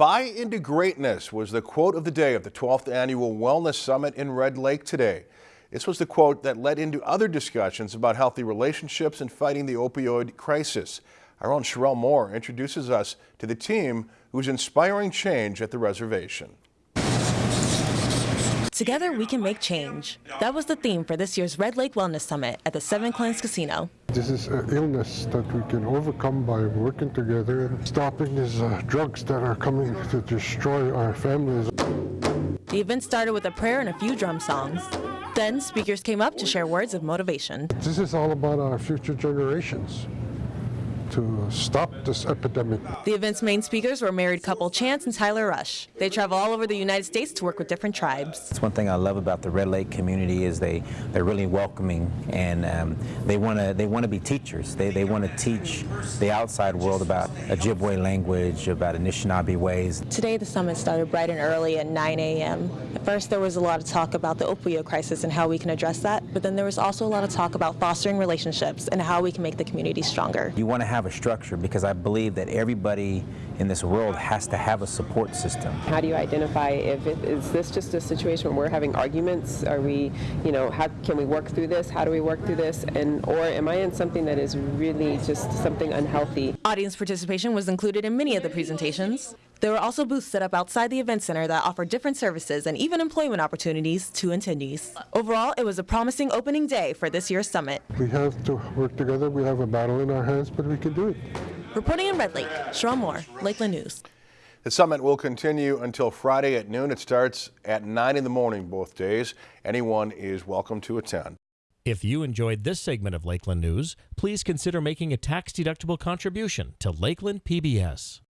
Buy into greatness was the quote of the day of the 12th Annual Wellness Summit in Red Lake today. This was the quote that led into other discussions about healthy relationships and fighting the opioid crisis. Our own Sherelle Moore introduces us to the team who's inspiring change at the reservation. Together we can make change. That was the theme for this year's Red Lake Wellness Summit at the Seven Clans Casino. This is an illness that we can overcome by working together and stopping these uh, drugs that are coming to destroy our families. The event started with a prayer and a few drum songs. Then speakers came up to share words of motivation. This is all about our future generations to stop this epidemic. The event's main speakers were married couple Chance and Tyler Rush. They travel all over the United States to work with different tribes. It's one thing I love about the Red Lake community is they they're really welcoming and um, they want to they want to be teachers. They they want to teach the outside world about Ojibwe language, about Anishinaabe ways. Today the summit started bright and early at 9 a.m. At first there was a lot of talk about the opioid crisis and how we can address that, but then there was also a lot of talk about fostering relationships and how we can make the community stronger. You want to have have a structure because I believe that everybody in this world has to have a support system. How do you identify if it, is this just a situation where we're having arguments? Are we, you know, how can we work through this? How do we work through this? And or am I in something that is really just something unhealthy? Audience participation was included in many of the presentations. There were also booths set up outside the event center that offered different services and even employment opportunities to attendees. Overall, it was a promising opening day for this year's summit. We have to work together. We have a battle in our hands, but we can do it. Reporting in Red Lake, Sherelle Moore, Lakeland News. The summit will continue until Friday at noon. It starts at 9 in the morning both days. Anyone is welcome to attend. If you enjoyed this segment of Lakeland News, please consider making a tax-deductible contribution to Lakeland PBS.